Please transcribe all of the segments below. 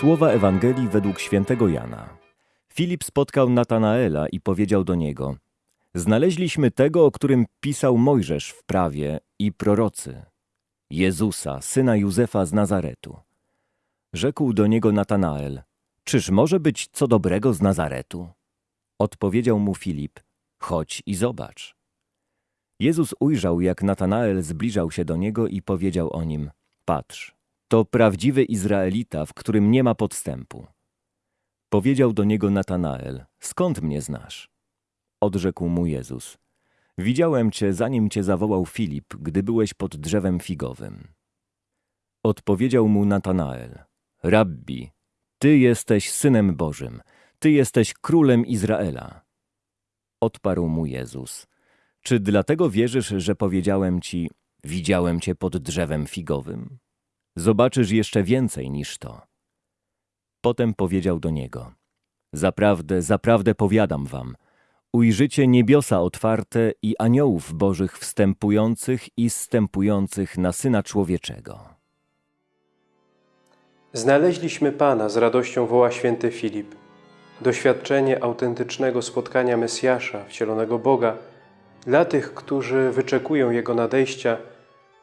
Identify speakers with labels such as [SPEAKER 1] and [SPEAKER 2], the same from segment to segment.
[SPEAKER 1] Słowa Ewangelii według świętego Jana. Filip spotkał Natanaela i powiedział do niego: Znaleźliśmy tego, o którym pisał Mojżesz w prawie i prorocy, Jezusa, syna Józefa z Nazaretu. Rzekł do niego Natanael: Czyż może być co dobrego z Nazaretu? Odpowiedział mu Filip: Chodź i zobacz. Jezus ujrzał, jak Natanael zbliżał się do niego i powiedział o nim: Patrz, to prawdziwy Izraelita, w którym nie ma podstępu. Powiedział do niego Natanael: Skąd mnie znasz? Odrzekł mu Jezus: Widziałem cię, zanim cię zawołał Filip, gdy byłeś pod drzewem figowym. Odpowiedział mu Natanael: Rabbi, ty jesteś synem Bożym, ty jesteś królem Izraela. Odparł mu Jezus: Czy dlatego wierzysz, że powiedziałem ci: Widziałem cię pod drzewem figowym? Zobaczysz jeszcze więcej niż to. Potem powiedział do niego: Zaprawdę, zaprawdę powiadam wam, ujrzycie niebiosa otwarte i aniołów bożych wstępujących i zstępujących na Syna Człowieczego.
[SPEAKER 2] Znaleźliśmy Pana, z radością woła święty Filip. Doświadczenie autentycznego spotkania Mesjasza, wcielonego Boga, dla tych, którzy wyczekują Jego nadejścia,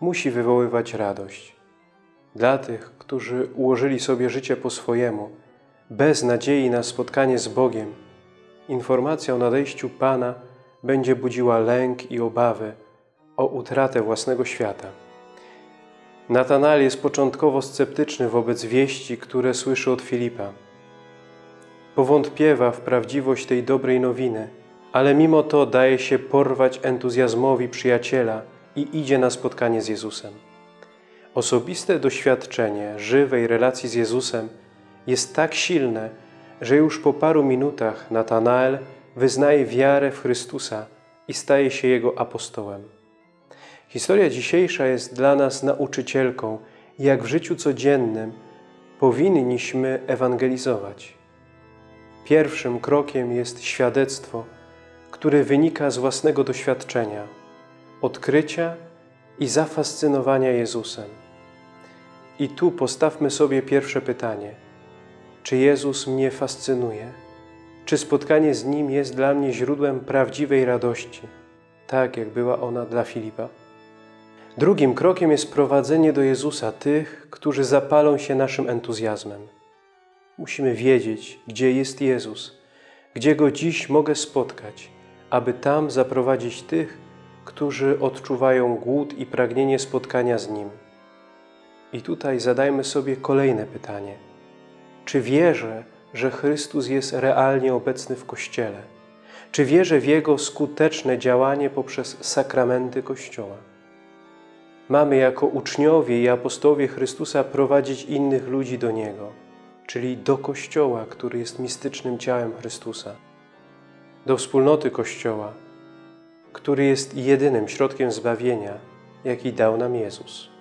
[SPEAKER 2] musi wywoływać radość. Dla tych, którzy ułożyli sobie życie po swojemu, bez nadziei na spotkanie z Bogiem, informacja o nadejściu Pana będzie budziła lęk i obawy o utratę własnego świata. Natanael jest początkowo sceptyczny wobec wieści, które słyszy od Filipa. Powątpiewa w prawdziwość tej dobrej nowiny, ale mimo to daje się porwać entuzjazmowi przyjaciela i idzie na spotkanie z Jezusem. Osobiste doświadczenie żywej relacji z Jezusem jest tak silne, że już po paru minutach Natanael wyznaje wiarę w Chrystusa i staje się Jego apostołem. Historia dzisiejsza jest dla nas nauczycielką, jak w życiu codziennym powinniśmy ewangelizować. Pierwszym krokiem jest świadectwo, które wynika z własnego doświadczenia, odkrycia i zafascynowania Jezusem. I tu postawmy sobie pierwsze pytanie. Czy Jezus mnie fascynuje? Czy spotkanie z Nim jest dla mnie źródłem prawdziwej radości, tak jak była ona dla Filipa? Drugim krokiem jest prowadzenie do Jezusa tych, którzy zapalą się naszym entuzjazmem. Musimy wiedzieć, gdzie jest Jezus, gdzie Go dziś mogę spotkać, aby tam zaprowadzić tych, którzy odczuwają głód i pragnienie spotkania z Nim. I tutaj zadajmy sobie kolejne pytanie. Czy wierzę, że Chrystus jest realnie obecny w Kościele? Czy wierzę w Jego skuteczne działanie poprzez sakramenty Kościoła? Mamy jako uczniowie i apostołowie Chrystusa prowadzić innych ludzi do Niego, czyli do Kościoła, który jest mistycznym ciałem Chrystusa, do wspólnoty Kościoła, który jest jedynym środkiem zbawienia, jaki dał nam Jezus.